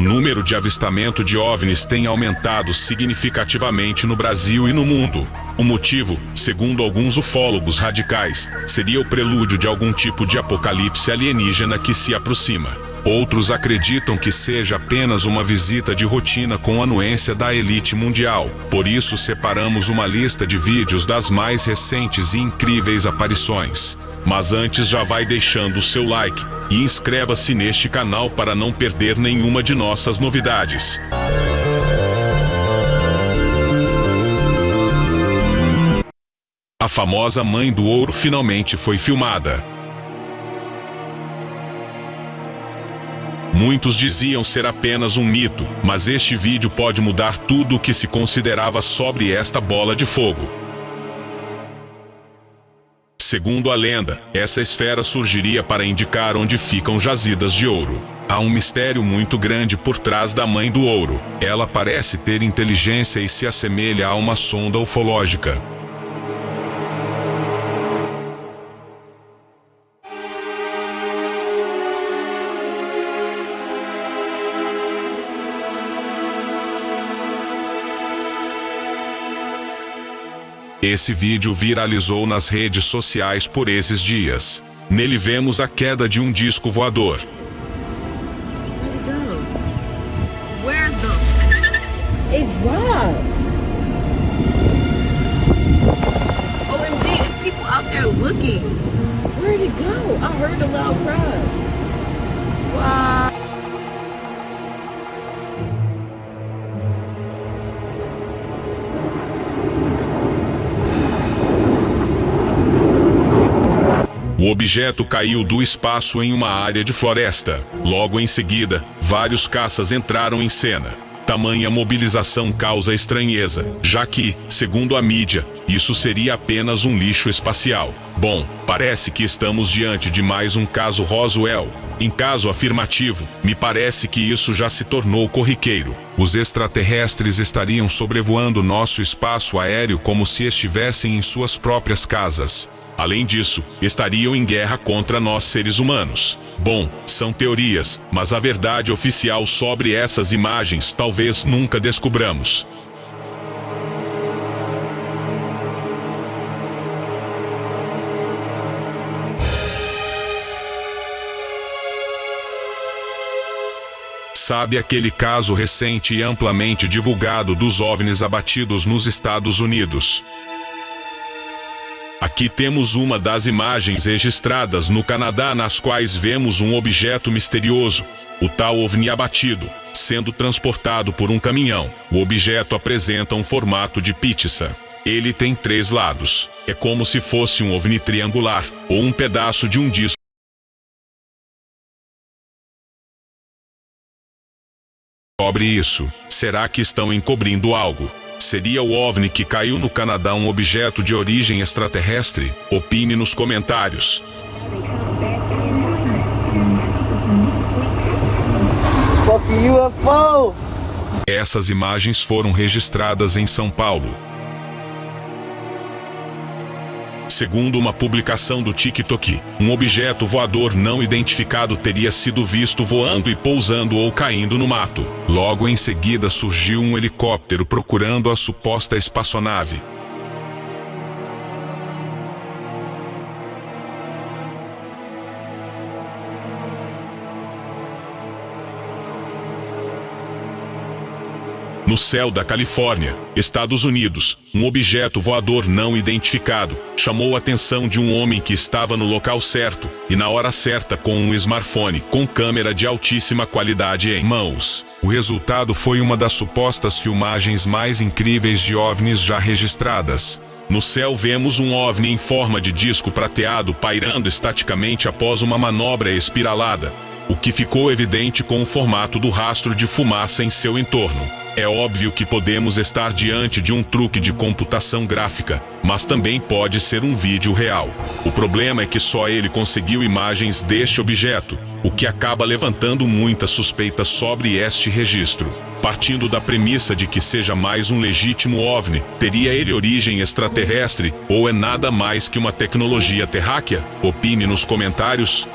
O número de avistamento de OVNIs tem aumentado significativamente no Brasil e no mundo. O motivo, segundo alguns ufólogos radicais, seria o prelúdio de algum tipo de apocalipse alienígena que se aproxima. Outros acreditam que seja apenas uma visita de rotina com anuência da elite mundial. Por isso separamos uma lista de vídeos das mais recentes e incríveis aparições. Mas antes já vai deixando o seu like e inscreva-se neste canal para não perder nenhuma de nossas novidades. A famosa Mãe do Ouro finalmente foi filmada. Muitos diziam ser apenas um mito, mas este vídeo pode mudar tudo o que se considerava sobre esta bola de fogo. Segundo a lenda, essa esfera surgiria para indicar onde ficam jazidas de ouro. Há um mistério muito grande por trás da Mãe do Ouro. Ela parece ter inteligência e se assemelha a uma sonda ufológica. Esse vídeo viralizou nas redes sociais por esses dias. Nele vemos a queda de um disco voador. O objeto caiu do espaço em uma área de floresta. Logo em seguida, vários caças entraram em cena. Tamanha mobilização causa estranheza, já que, segundo a mídia, isso seria apenas um lixo espacial. Bom, parece que estamos diante de mais um caso Roswell. Em caso afirmativo, me parece que isso já se tornou corriqueiro. Os extraterrestres estariam sobrevoando nosso espaço aéreo como se estivessem em suas próprias casas. Além disso, estariam em guerra contra nós seres humanos. Bom, são teorias, mas a verdade oficial sobre essas imagens talvez nunca descobramos. Sabe aquele caso recente e amplamente divulgado dos OVNIs abatidos nos Estados Unidos? Aqui temos uma das imagens registradas no Canadá nas quais vemos um objeto misterioso, o tal OVNI abatido, sendo transportado por um caminhão. O objeto apresenta um formato de pizza. Ele tem três lados. É como se fosse um OVNI triangular, ou um pedaço de um disco. Sobre isso, será que estão encobrindo algo? Seria o OVNI que caiu no Canadá um objeto de origem extraterrestre? Opine nos comentários. Essas imagens foram registradas em São Paulo. Segundo uma publicação do TikTok, um objeto voador não identificado teria sido visto voando e pousando ou caindo no mato. Logo em seguida surgiu um helicóptero procurando a suposta espaçonave. No céu da Califórnia, Estados Unidos, um objeto voador não identificado chamou a atenção de um homem que estava no local certo e na hora certa com um smartphone com câmera de altíssima qualidade em mãos. O resultado foi uma das supostas filmagens mais incríveis de OVNIs já registradas. No céu vemos um OVNI em forma de disco prateado pairando estaticamente após uma manobra espiralada, o que ficou evidente com o formato do rastro de fumaça em seu entorno. É óbvio que podemos estar diante de um truque de computação gráfica, mas também pode ser um vídeo real. O problema é que só ele conseguiu imagens deste objeto, o que acaba levantando muitas suspeitas sobre este registro. Partindo da premissa de que seja mais um legítimo OVNI, teria ele origem extraterrestre ou é nada mais que uma tecnologia terráquea? Opine nos comentários.